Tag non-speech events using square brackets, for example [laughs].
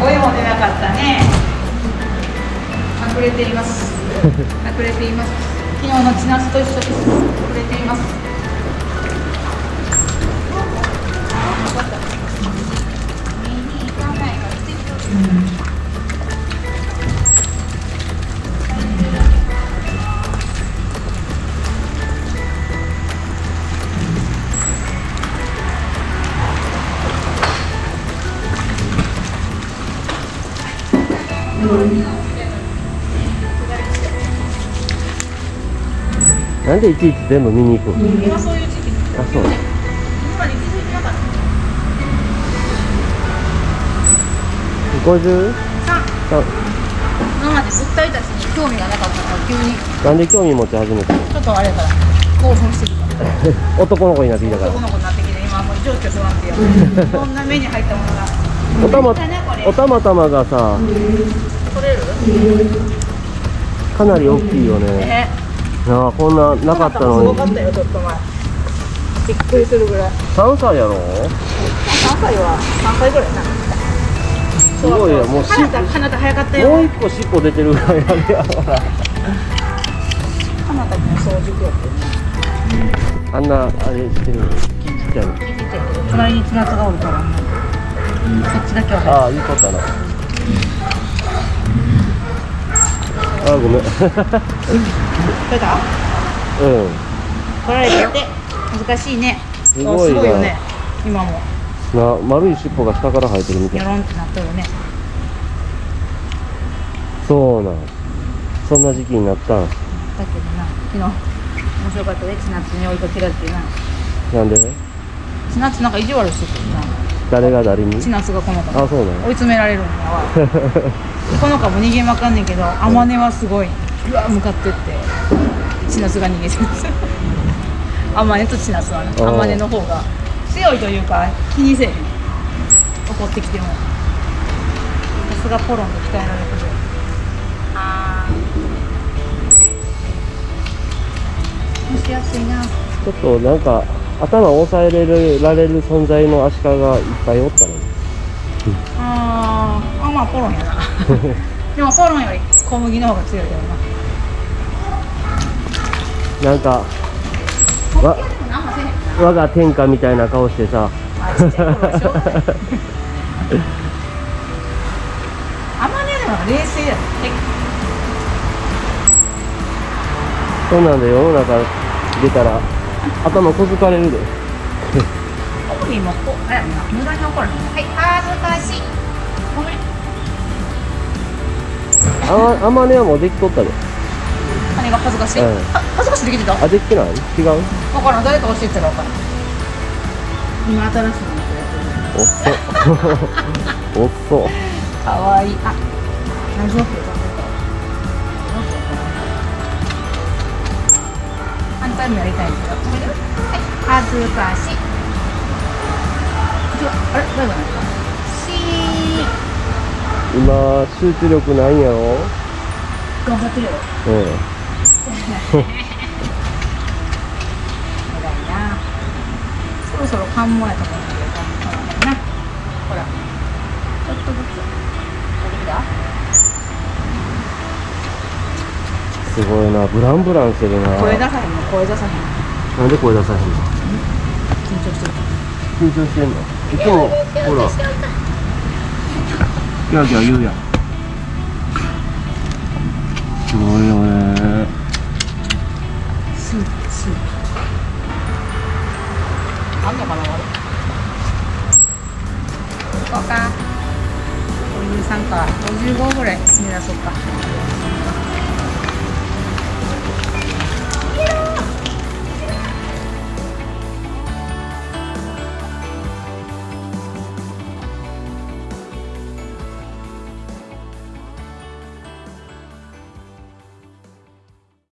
声も出なかった。ね隠れています隠れています昨日の千夏と一緒です隠れていますなんでいちいち全部見に行くあそう。今まで気づいてなかった 50? ささ今まで物体たちに興味がなかったから急に。なんで興味持ち始めたの？ちょっとあれやから興奮して [laughs] 男の子になってきたから。男の子になってきて今もう情緒不安定や。[laughs] こんな目に入ったものがおたまおたまたまがさかなり大きいよね。えなあこんななかったすのにびっくりするぐらい。3歳やろ？3歳は3歳ぐらいな。すごいよ。もうし花田花田早かったもうよ一個尻尾出てるぐらいあれやから花田君早熟やってね。あんなあれしてる。のちっちゃいの隣に千夏がおるからそっちだけはああいいことだな。あごめん。[laughs] うん。取れた取られてて難しいね。すごいな。あよね今も。な丸い尻尾が下から生えてるみたい。ニョロンってなってるね。そうなん。そんな時期になったん。だけどな昨日面白かったで千夏に追いかけられてな。なんで？千夏なんか意地悪しててな誰が誰に？千夏がこの子。あそうなの追い詰められるんだわこの子も逃げまかんねんけど天音はすごいうわ向かってって千夏が逃げてる天音と千夏はねあー。天音の方が強いというか気にせえへん。怒ってきても。さすがポロンと鍛えられてる。蒸しやすいな。ちょっとなんか頭を押さえれるられる存在のアシカがいっぱいおったの。にあーあまあポロンやな。[laughs] でもポロンより小麦の方が強いけどな。なんかわ我が天下みたいな顔してさ。あまねでも冷静やねそんなんで世の中出たら頭こづかれるで。オブリーもこうあれやな無駄に怒らへん。はい恥ずかしいごめんああまねはもうできとったで。何が恥ずかしい、うん。は恥ずかしいできてた？あできてない？違う？分からん。誰か教えてたら分からん今新しいのやってるおっそ。[laughs] おっそ。かわいい。あラジオって反にやりた。いんですよはい恥ずかしいあれ大丈夫なんですかし今集中力ないんやろ頑張ってるようん偉いなそろそろ関門やと思うんだけどほらなほらちょっとずつ出てきたすごいな。ブランブランしてるな。声出さへんの声出さへんなんで声出さへんの？緊張してる。緊張してんの？いつもほら。ギャーギャー言うやん。すごいよね。スープスあんのかなまだ行こうかお湯さんか55ぐらい目指そうか